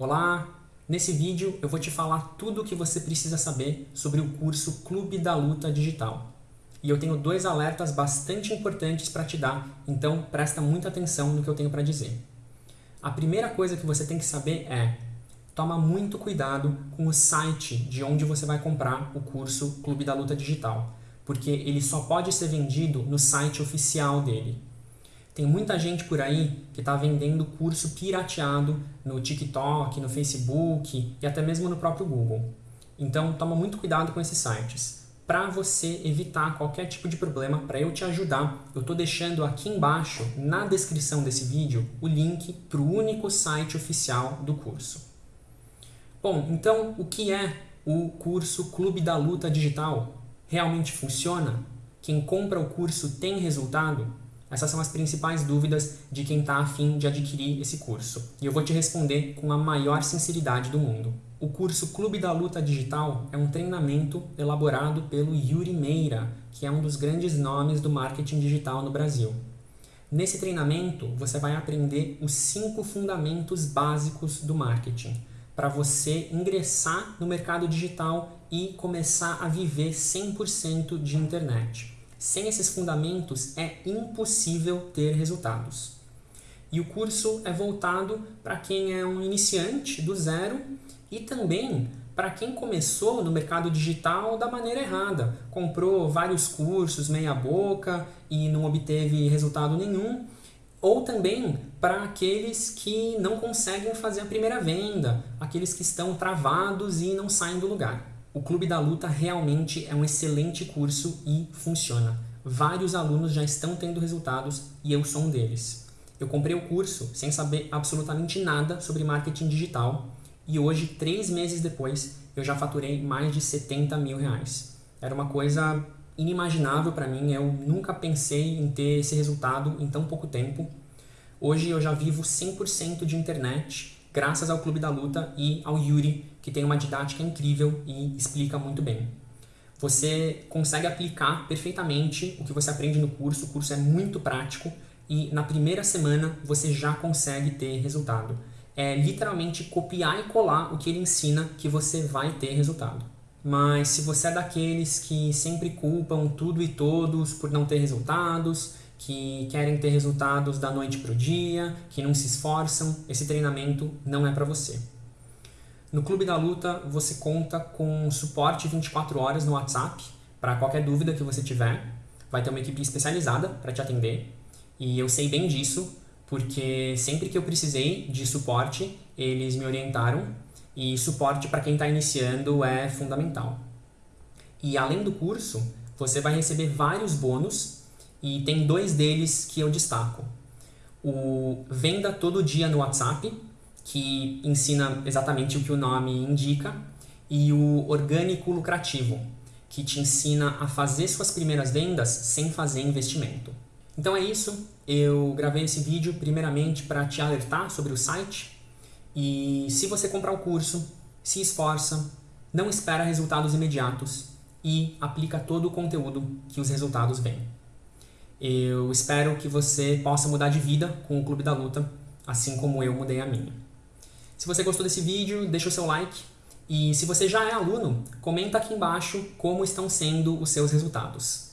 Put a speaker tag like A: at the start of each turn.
A: Olá! Nesse vídeo eu vou te falar tudo o que você precisa saber sobre o curso Clube da Luta Digital. E eu tenho dois alertas bastante importantes para te dar, então presta muita atenção no que eu tenho para dizer. A primeira coisa que você tem que saber é toma muito cuidado com o site de onde você vai comprar o curso Clube da Luta Digital, porque ele só pode ser vendido no site oficial dele. Tem muita gente por aí que está vendendo curso pirateado no TikTok, no Facebook e até mesmo no próprio Google. Então toma muito cuidado com esses sites. Para você evitar qualquer tipo de problema, para eu te ajudar, eu estou deixando aqui embaixo, na descrição desse vídeo, o link para o único site oficial do curso. Bom, então o que é o curso Clube da Luta Digital? Realmente funciona? Quem compra o curso tem resultado? Essas são as principais dúvidas de quem está afim de adquirir esse curso. E eu vou te responder com a maior sinceridade do mundo. O curso Clube da Luta Digital é um treinamento elaborado pelo Yuri Meira, que é um dos grandes nomes do marketing digital no Brasil. Nesse treinamento, você vai aprender os cinco fundamentos básicos do marketing, para você ingressar no mercado digital e começar a viver 100% de internet. Sem esses fundamentos é impossível ter resultados. E o curso é voltado para quem é um iniciante do zero e também para quem começou no mercado digital da maneira errada. Comprou vários cursos meia boca e não obteve resultado nenhum. Ou também para aqueles que não conseguem fazer a primeira venda, aqueles que estão travados e não saem do lugar. O Clube da Luta realmente é um excelente curso e funciona. Vários alunos já estão tendo resultados e eu sou um deles. Eu comprei o curso sem saber absolutamente nada sobre marketing digital e hoje, três meses depois, eu já faturei mais de 70 mil reais. Era uma coisa inimaginável para mim, eu nunca pensei em ter esse resultado em tão pouco tempo. Hoje eu já vivo 100% de internet, graças ao Clube da Luta e ao Yuri, que tem uma didática incrível e explica muito bem. Você consegue aplicar perfeitamente o que você aprende no curso, o curso é muito prático e na primeira semana você já consegue ter resultado. É literalmente copiar e colar o que ele ensina que você vai ter resultado. Mas se você é daqueles que sempre culpam tudo e todos por não ter resultados, que querem ter resultados da noite para o dia, que não se esforçam, esse treinamento não é para você. No Clube da Luta você conta com suporte 24 horas no WhatsApp para qualquer dúvida que você tiver. Vai ter uma equipe especializada para te atender e eu sei bem disso porque sempre que eu precisei de suporte eles me orientaram e suporte para quem está iniciando é fundamental. E além do curso, você vai receber vários bônus e tem dois deles que eu destaco. O Venda Todo Dia no WhatsApp, que ensina exatamente o que o nome indica, e o Orgânico Lucrativo, que te ensina a fazer suas primeiras vendas sem fazer investimento. Então é isso, eu gravei esse vídeo primeiramente para te alertar sobre o site e se você comprar o curso, se esforça, não espera resultados imediatos e aplica todo o conteúdo que os resultados vêm. Eu espero que você possa mudar de vida com o Clube da Luta, assim como eu mudei a minha. Se você gostou desse vídeo, deixa o seu like. E se você já é aluno, comenta aqui embaixo como estão sendo os seus resultados.